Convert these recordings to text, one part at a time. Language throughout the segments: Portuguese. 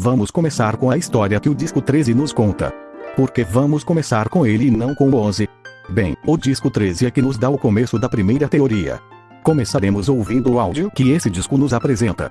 Vamos começar com a história que o disco 13 nos conta. Porque vamos começar com ele e não com o 11? Bem, o disco 13 é que nos dá o começo da primeira teoria. Começaremos ouvindo o áudio que esse disco nos apresenta.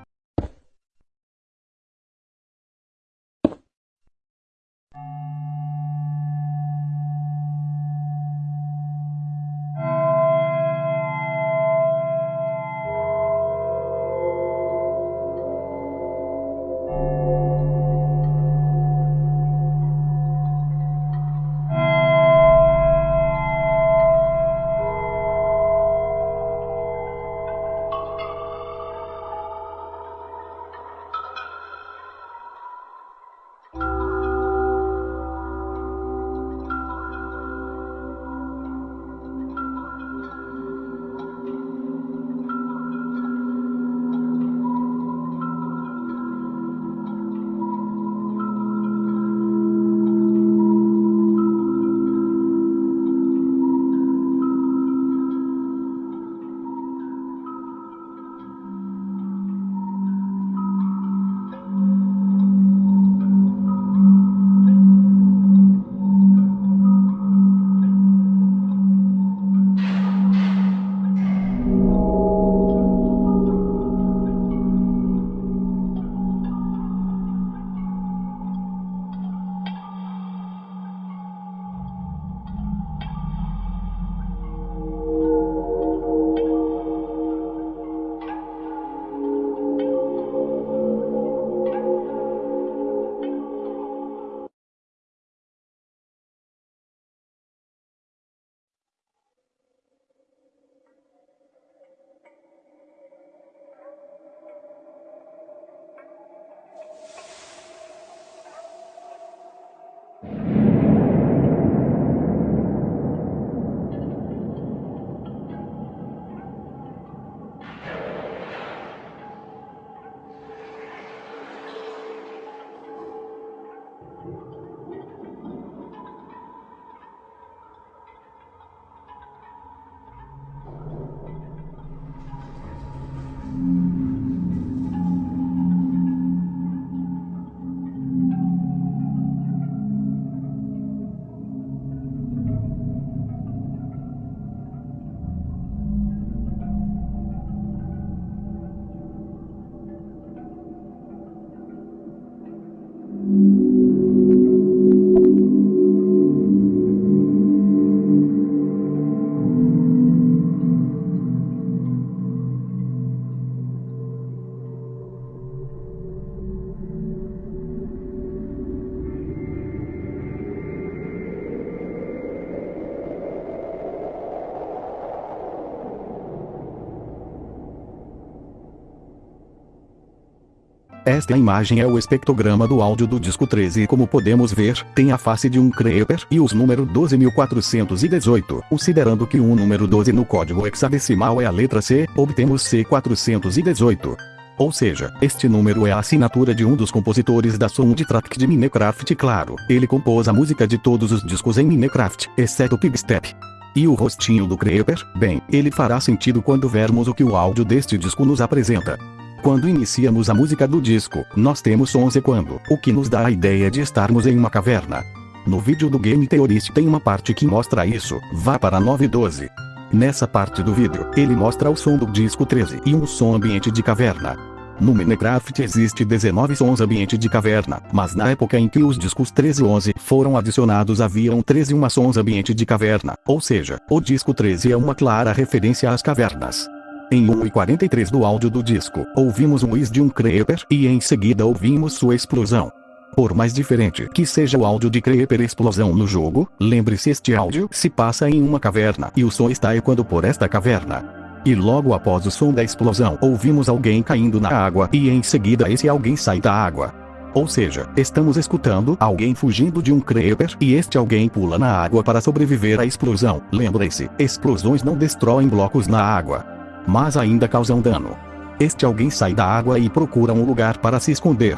Esta imagem é o espectrograma do áudio do disco 13 e como podemos ver, tem a face de um Creeper e os número 12.418. Considerando que um número 12 no código hexadecimal é a letra C, obtemos C418. Ou seja, este número é a assinatura de um dos compositores da soundtrack de Minecraft claro, ele compôs a música de todos os discos em Minecraft, exceto o Pigstep. E o rostinho do Creeper, bem, ele fará sentido quando vermos o que o áudio deste disco nos apresenta. Quando iniciamos a música do disco, nós temos sons ecoando, o que nos dá a ideia de estarmos em uma caverna. No vídeo do Game Theorist tem uma parte que mostra isso, vá para 912. Nessa parte do vídeo, ele mostra o som do disco 13 e um som ambiente de caverna. No Minecraft existe 19 sons ambiente de caverna, mas na época em que os discos 13 e 11 foram adicionados haviam 13 uma sons ambiente de caverna, ou seja, o disco 13 é uma clara referência às cavernas. Em 1:43 do áudio do disco, ouvimos o whiz de um Creeper e em seguida ouvimos sua explosão. Por mais diferente que seja o áudio de Creeper explosão no jogo, lembre-se este áudio se passa em uma caverna e o som está ecoando por esta caverna. E logo após o som da explosão ouvimos alguém caindo na água e em seguida esse alguém sai da água. Ou seja, estamos escutando alguém fugindo de um creeper e este alguém pula na água para sobreviver à explosão. Lembre-se, explosões não destroem blocos na água mas ainda causam dano. Este alguém sai da água e procura um lugar para se esconder.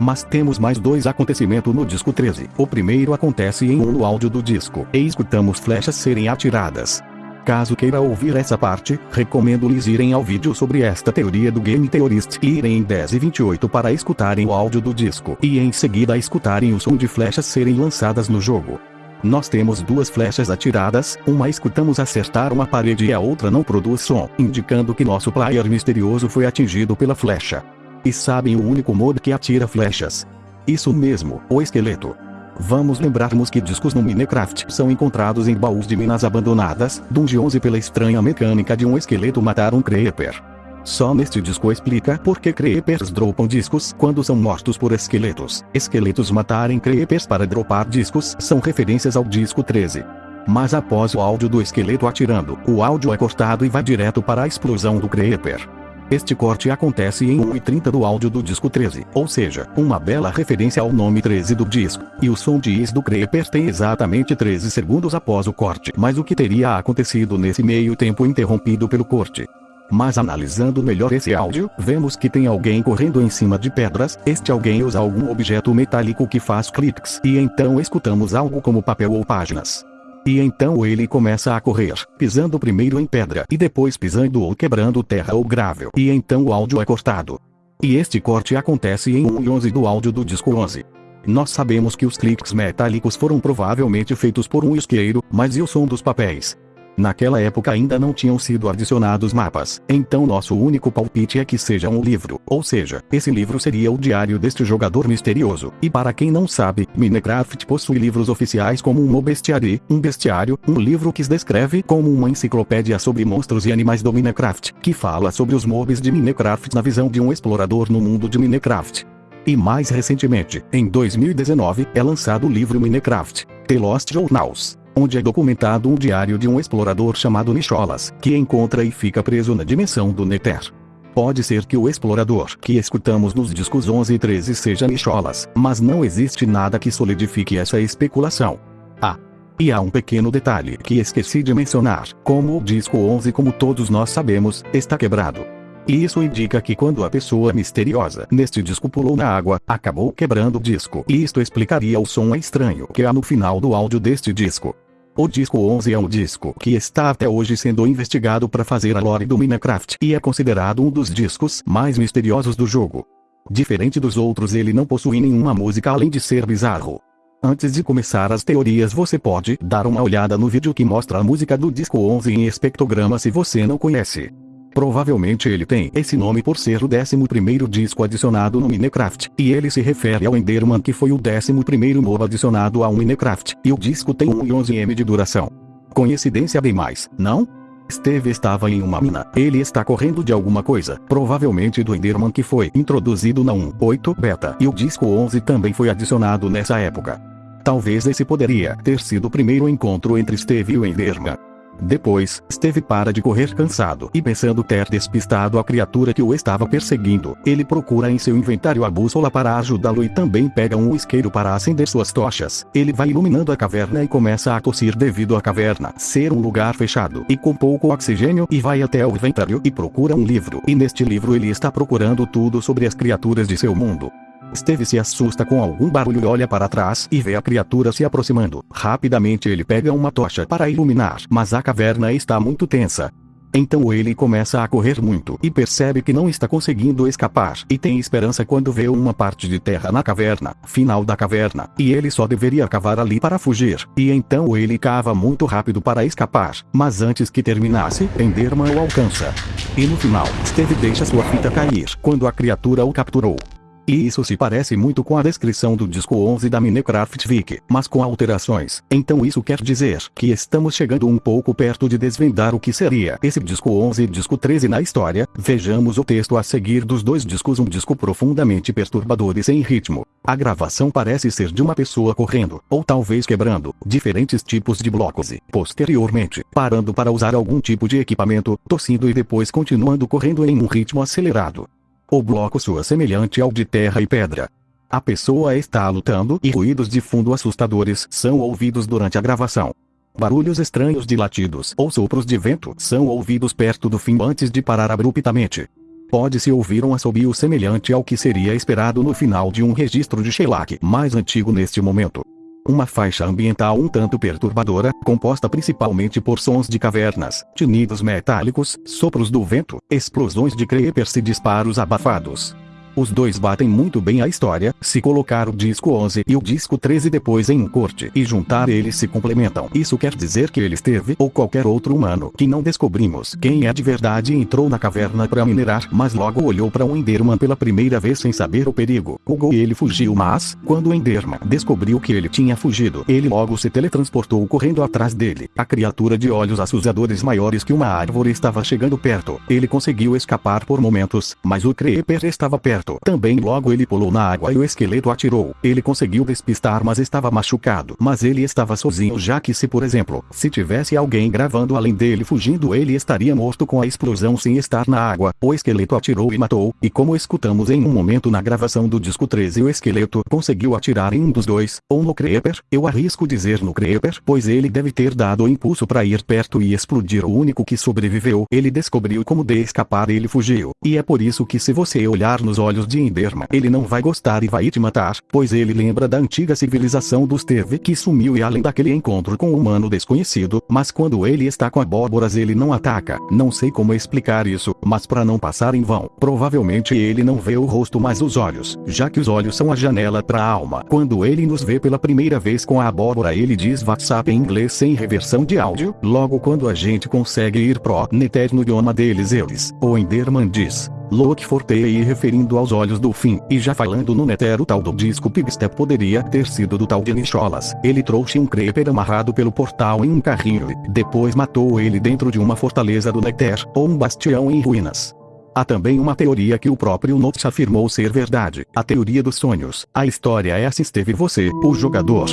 Mas temos mais dois acontecimentos no disco 13. O primeiro acontece em um no áudio do disco, e escutamos flechas serem atiradas. Caso queira ouvir essa parte, recomendo-lhes irem ao vídeo sobre esta teoria do Game Theorist e irem em 10 e 28 para escutarem o áudio do disco e em seguida escutarem o som de flechas serem lançadas no jogo. Nós temos duas flechas atiradas, uma escutamos acertar uma parede e a outra não produz som, indicando que nosso player misterioso foi atingido pela flecha. E sabem o único modo que atira flechas? Isso mesmo, o esqueleto. Vamos lembrarmos que discos no Minecraft são encontrados em baús de minas abandonadas, dungeons e pela estranha mecânica de um esqueleto matar um creeper. Só neste disco explica por que creepers dropam discos quando são mortos por esqueletos. Esqueletos matarem creepers para dropar discos são referências ao disco 13. Mas após o áudio do esqueleto atirando, o áudio é cortado e vai direto para a explosão do creeper. Este corte acontece em 1:30 do áudio do disco 13, ou seja, uma bela referência ao nome 13 do disco, e o som de is do Creeper tem exatamente 13 segundos após o corte. Mas o que teria acontecido nesse meio tempo interrompido pelo corte? Mas analisando melhor esse áudio, vemos que tem alguém correndo em cima de pedras, este alguém usa algum objeto metálico que faz cliques, e então escutamos algo como papel ou páginas. E então ele começa a correr, pisando primeiro em pedra e depois pisando ou quebrando terra ou gravel. E então o áudio é cortado. E este corte acontece em 1 e 11 do áudio do disco 11. Nós sabemos que os cliques metálicos foram provavelmente feitos por um isqueiro, mas e o som dos papéis? Naquela época ainda não tinham sido adicionados mapas, então nosso único palpite é que seja um livro, ou seja, esse livro seria o diário deste jogador misterioso. E para quem não sabe, Minecraft possui livros oficiais como um bestiário, um bestiário, um livro que descreve como uma enciclopédia sobre monstros e animais do Minecraft, que fala sobre os mobs de Minecraft na visão de um explorador no mundo de Minecraft. E mais recentemente, em 2019, é lançado o livro Minecraft, The Lost Journals onde é documentado um diário de um explorador chamado Nicholas, que encontra e fica preso na dimensão do Nether. Pode ser que o explorador que escutamos nos discos 11 e 13 seja Nicholas, mas não existe nada que solidifique essa especulação. Ah! E há um pequeno detalhe que esqueci de mencionar, como o disco 11 como todos nós sabemos, está quebrado. E isso indica que quando a pessoa misteriosa neste disco pulou na água, acabou quebrando o disco. E isto explicaria o som estranho que há no final do áudio deste disco. O disco 11 é um disco que está até hoje sendo investigado para fazer a lore do Minecraft e é considerado um dos discos mais misteriosos do jogo. Diferente dos outros ele não possui nenhuma música além de ser bizarro. Antes de começar as teorias você pode dar uma olhada no vídeo que mostra a música do disco 11 em espectrograma se você não conhece. Provavelmente ele tem esse nome por ser o 11º disco adicionado no Minecraft, e ele se refere ao Enderman que foi o 11º mob adicionado ao Minecraft, e o disco tem 1 e 11 m de duração. Coincidência bem mais, não? Steve estava em uma mina. Ele está correndo de alguma coisa, provavelmente do Enderman que foi introduzido na 1.8 beta, e o disco 11 também foi adicionado nessa época. Talvez esse poderia ter sido o primeiro encontro entre Steve e o Enderman. Depois, Steve para de correr cansado e pensando ter despistado a criatura que o estava perseguindo, ele procura em seu inventário a bússola para ajudá-lo e também pega um isqueiro para acender suas tochas. Ele vai iluminando a caverna e começa a tossir devido à caverna ser um lugar fechado e com pouco oxigênio e vai até o inventário e procura um livro. E neste livro ele está procurando tudo sobre as criaturas de seu mundo. Steve se assusta com algum barulho e olha para trás e vê a criatura se aproximando. Rapidamente ele pega uma tocha para iluminar, mas a caverna está muito tensa. Então ele começa a correr muito e percebe que não está conseguindo escapar e tem esperança quando vê uma parte de terra na caverna, final da caverna, e ele só deveria cavar ali para fugir. E então ele cava muito rápido para escapar, mas antes que terminasse, Enderman o alcança. E no final, Steve deixa sua fita cair quando a criatura o capturou. E isso se parece muito com a descrição do disco 11 da Minecraft Wiki, mas com alterações. Então isso quer dizer que estamos chegando um pouco perto de desvendar o que seria esse disco 11 e disco 13 na história. Vejamos o texto a seguir dos dois discos um disco profundamente perturbador e sem ritmo. A gravação parece ser de uma pessoa correndo, ou talvez quebrando, diferentes tipos de blocos e, posteriormente, parando para usar algum tipo de equipamento, tossindo e depois continuando correndo em um ritmo acelerado. O bloco soa semelhante ao de terra e pedra. A pessoa está lutando e ruídos de fundo assustadores são ouvidos durante a gravação. Barulhos estranhos de latidos ou sopros de vento são ouvidos perto do fim antes de parar abruptamente. Pode-se ouvir um assobio semelhante ao que seria esperado no final de um registro de shellac mais antigo neste momento. Uma faixa ambiental um tanto perturbadora, composta principalmente por sons de cavernas, tinidos metálicos, sopros do vento, explosões de creepers e disparos abafados. Os dois batem muito bem a história, se colocar o disco 11 e o disco 13 depois em um corte e juntar eles se complementam. Isso quer dizer que ele esteve ou qualquer outro humano que não descobrimos quem é de verdade entrou na caverna para minerar, mas logo olhou para um Enderman pela primeira vez sem saber o perigo. Hugo e ele fugiu mas, quando o Enderman descobriu que ele tinha fugido, ele logo se teletransportou correndo atrás dele. A criatura de olhos assustadores maiores que uma árvore estava chegando perto. Ele conseguiu escapar por momentos, mas o Creeper estava perto perto. Também logo ele pulou na água e o esqueleto atirou. Ele conseguiu despistar mas estava machucado. Mas ele estava sozinho já que se por exemplo, se tivesse alguém gravando além dele fugindo ele estaria morto com a explosão sem estar na água. O esqueleto atirou e matou, e como escutamos em um momento na gravação do disco 13 o esqueleto conseguiu atirar em um dos dois, ou no Creeper, eu arrisco dizer no Creeper, pois ele deve ter dado o impulso para ir perto e explodir o único que sobreviveu. Ele descobriu como de escapar e ele fugiu. E é por isso que se você olhar nos olhos olhos de Enderman. Ele não vai gostar e vai te matar, pois ele lembra da antiga civilização dos Teve que sumiu e além daquele encontro com um humano desconhecido, mas quando ele está com abóboras ele não ataca. Não sei como explicar isso, mas para não passar em vão, provavelmente ele não vê o rosto mas os olhos, já que os olhos são a janela para a alma. Quando ele nos vê pela primeira vez com a abóbora ele diz WhatsApp em inglês sem reversão de áudio, logo quando a gente consegue ir pro net no idioma deles eles, o Enderman diz. Loki Fortei referindo aos olhos do fim, e já falando no Netero tal do disco Pigstep poderia ter sido do tal de Nicholas. Ele trouxe um creeper amarrado pelo portal em um carrinho e, depois matou ele dentro de uma fortaleza do Nether, ou um bastião em ruínas. Há também uma teoria que o próprio Notes afirmou ser verdade, a teoria dos sonhos. A história é assim esteve você, o jogador.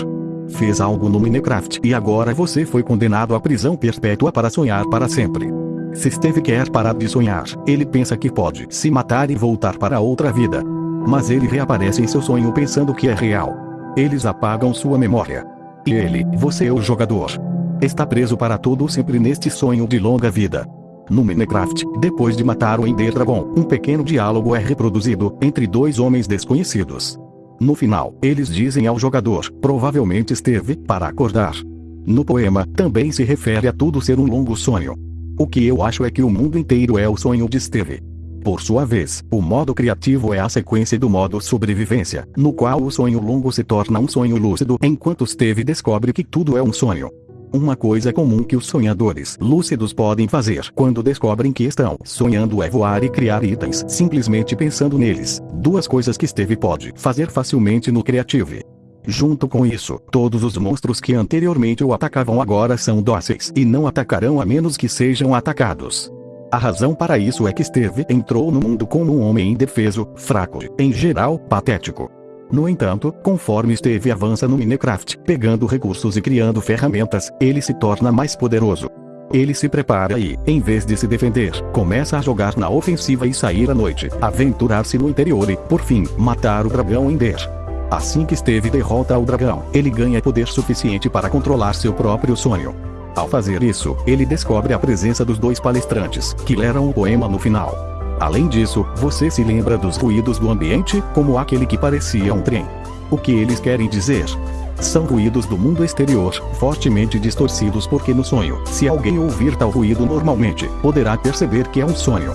Fez algo no Minecraft e agora você foi condenado à prisão perpétua para sonhar para sempre. Se Steve quer parar de sonhar, ele pensa que pode se matar e voltar para outra vida. Mas ele reaparece em seu sonho pensando que é real. Eles apagam sua memória. E ele, você o jogador, está preso para todo sempre neste sonho de longa vida. No Minecraft, depois de matar o Ender Dragon, um pequeno diálogo é reproduzido entre dois homens desconhecidos. No final, eles dizem ao jogador, provavelmente esteve, para acordar. No poema, também se refere a tudo ser um longo sonho. O que eu acho é que o mundo inteiro é o sonho de Steve. Por sua vez, o modo criativo é a sequência do modo sobrevivência, no qual o sonho longo se torna um sonho lúcido enquanto Steve descobre que tudo é um sonho. Uma coisa comum que os sonhadores lúcidos podem fazer quando descobrem que estão sonhando é voar e criar itens simplesmente pensando neles. Duas coisas que Steve pode fazer facilmente no Creative. Junto com isso, todos os monstros que anteriormente o atacavam agora são dóceis e não atacarão a menos que sejam atacados. A razão para isso é que Steve entrou no mundo como um homem indefeso, fraco, em geral, patético. No entanto, conforme Steve avança no Minecraft, pegando recursos e criando ferramentas, ele se torna mais poderoso. Ele se prepara e, em vez de se defender, começa a jogar na ofensiva e sair à noite, aventurar-se no interior e, por fim, matar o dragão Ender. Assim que Steve derrota o dragão, ele ganha poder suficiente para controlar seu próprio sonho. Ao fazer isso, ele descobre a presença dos dois palestrantes, que leram o poema no final. Além disso, você se lembra dos ruídos do ambiente, como aquele que parecia um trem. O que eles querem dizer? São ruídos do mundo exterior, fortemente distorcidos porque no sonho, se alguém ouvir tal ruído normalmente, poderá perceber que é um sonho.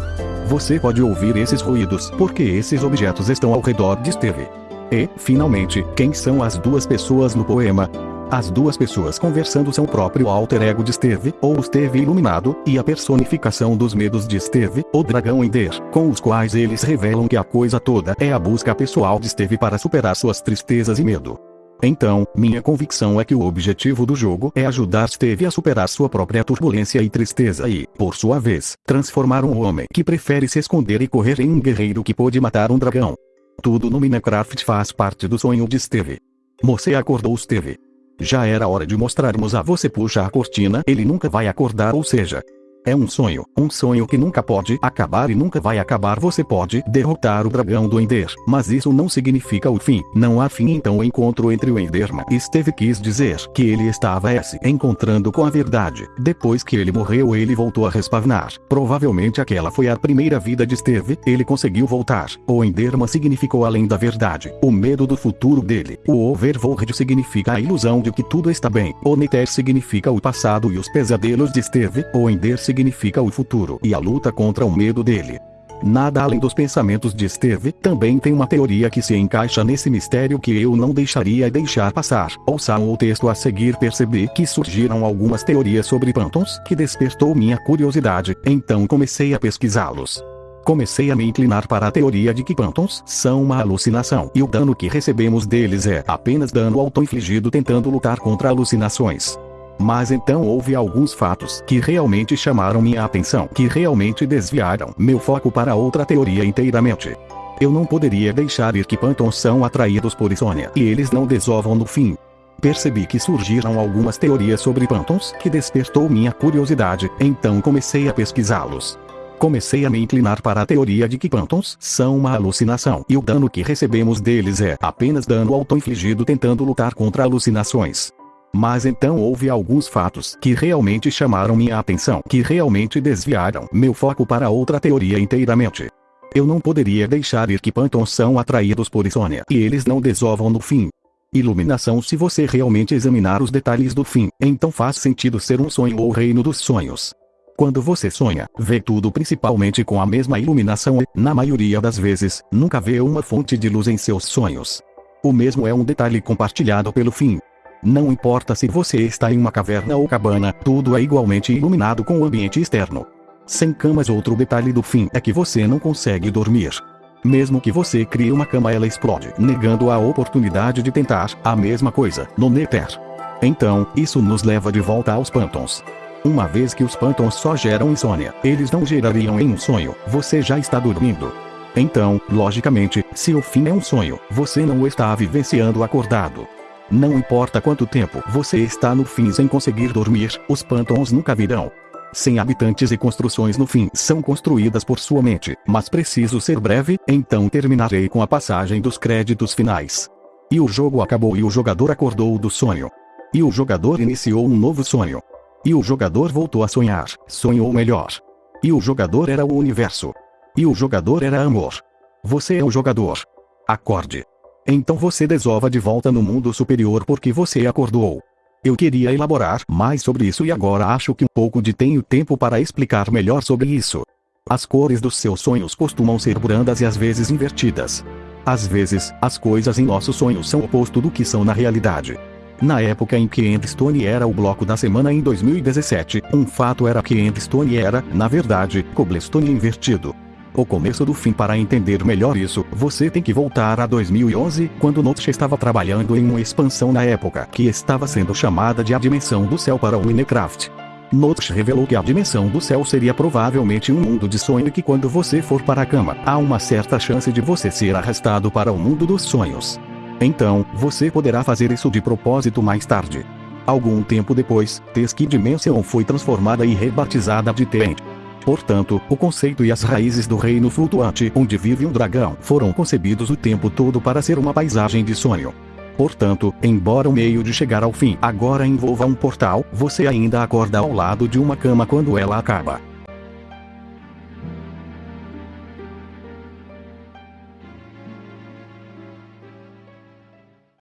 Você pode ouvir esses ruídos porque esses objetos estão ao redor de Steve. E, finalmente, quem são as duas pessoas no poema? As duas pessoas conversando são o próprio alter ego de Steve, ou Steve iluminado, e a personificação dos medos de Steve, o dragão Ender, com os quais eles revelam que a coisa toda é a busca pessoal de Steve para superar suas tristezas e medo. Então, minha convicção é que o objetivo do jogo é ajudar Steve a superar sua própria turbulência e tristeza e, por sua vez, transformar um homem que prefere se esconder e correr em um guerreiro que pode matar um dragão. Tudo no Minecraft faz parte do sonho de Steve. Você acordou Steve. Já era hora de mostrarmos a você puxa a cortina, ele nunca vai acordar ou seja. É um sonho, um sonho que nunca pode acabar e nunca vai acabar. Você pode derrotar o dragão do Ender, mas isso não significa o fim. Não há fim então o encontro entre o Enderman e Steve quis dizer que ele estava se encontrando com a verdade. Depois que ele morreu ele voltou a respawnar. Provavelmente aquela foi a primeira vida de Steve. Ele conseguiu voltar. O Enderman significou além da verdade, o medo do futuro dele. O Overworld significa a ilusão de que tudo está bem. O Nether significa o passado e os pesadelos de Steve. O Ender significa significa o futuro e a luta contra o medo dele. Nada além dos pensamentos de Steve, também tem uma teoria que se encaixa nesse mistério que eu não deixaria deixar passar. Ouçam o texto a seguir percebi que surgiram algumas teorias sobre pântons que despertou minha curiosidade, então comecei a pesquisá-los. Comecei a me inclinar para a teoria de que pântons são uma alucinação e o dano que recebemos deles é apenas dano auto-infligido tentando lutar contra alucinações. Mas então houve alguns fatos que realmente chamaram minha atenção, que realmente desviaram meu foco para outra teoria inteiramente. Eu não poderia deixar ir que Pantons são atraídos por Insônia e eles não desovam no fim. Percebi que surgiram algumas teorias sobre Pantons que despertou minha curiosidade, então comecei a pesquisá-los. Comecei a me inclinar para a teoria de que Pantons são uma alucinação e o dano que recebemos deles é apenas dano auto-infligido tentando lutar contra alucinações. Mas então houve alguns fatos que realmente chamaram minha atenção, que realmente desviaram meu foco para outra teoria inteiramente. Eu não poderia deixar ir que Pantons são atraídos por insônia e eles não desovam no fim. Iluminação Se você realmente examinar os detalhes do fim, então faz sentido ser um sonho ou reino dos sonhos. Quando você sonha, vê tudo principalmente com a mesma iluminação e, na maioria das vezes, nunca vê uma fonte de luz em seus sonhos. O mesmo é um detalhe compartilhado pelo fim. Não importa se você está em uma caverna ou cabana, tudo é igualmente iluminado com o ambiente externo. Sem camas outro detalhe do fim é que você não consegue dormir. Mesmo que você crie uma cama ela explode, negando a oportunidade de tentar a mesma coisa no Nether. Então, isso nos leva de volta aos pântons. Uma vez que os pântons só geram insônia, eles não gerariam em um sonho, você já está dormindo. Então, logicamente, se o fim é um sonho, você não está vivenciando acordado. Não importa quanto tempo você está no fim sem conseguir dormir, os pântons nunca virão. Sem habitantes e construções no fim são construídas por sua mente, mas preciso ser breve, então terminarei com a passagem dos créditos finais. E o jogo acabou e o jogador acordou do sonho. E o jogador iniciou um novo sonho. E o jogador voltou a sonhar, sonhou melhor. E o jogador era o universo. E o jogador era amor. Você é o jogador. Acorde. Então você desova de volta no mundo superior porque você acordou. Eu queria elaborar mais sobre isso e agora acho que um pouco de tenho tempo para explicar melhor sobre isso. As cores dos seus sonhos costumam ser brandas e às vezes invertidas. Às vezes, as coisas em nossos sonhos são oposto do que são na realidade. Na época em que Endstone era o bloco da semana em 2017, um fato era que Endstone era, na verdade, Cobblestone invertido o começo do fim para entender melhor isso, você tem que voltar a 2011, quando Notch estava trabalhando em uma expansão na época que estava sendo chamada de a dimensão do céu para o Minecraft. Notch revelou que a dimensão do céu seria provavelmente um mundo de sonho e que quando você for para a cama, há uma certa chance de você ser arrastado para o mundo dos sonhos. Então, você poderá fazer isso de propósito mais tarde. Algum tempo depois, Tesk Dimension foi transformada e rebatizada de Tent. Portanto, o conceito e as raízes do reino flutuante onde vive um dragão foram concebidos o tempo todo para ser uma paisagem de sonho. Portanto, embora o meio de chegar ao fim agora envolva um portal, você ainda acorda ao lado de uma cama quando ela acaba.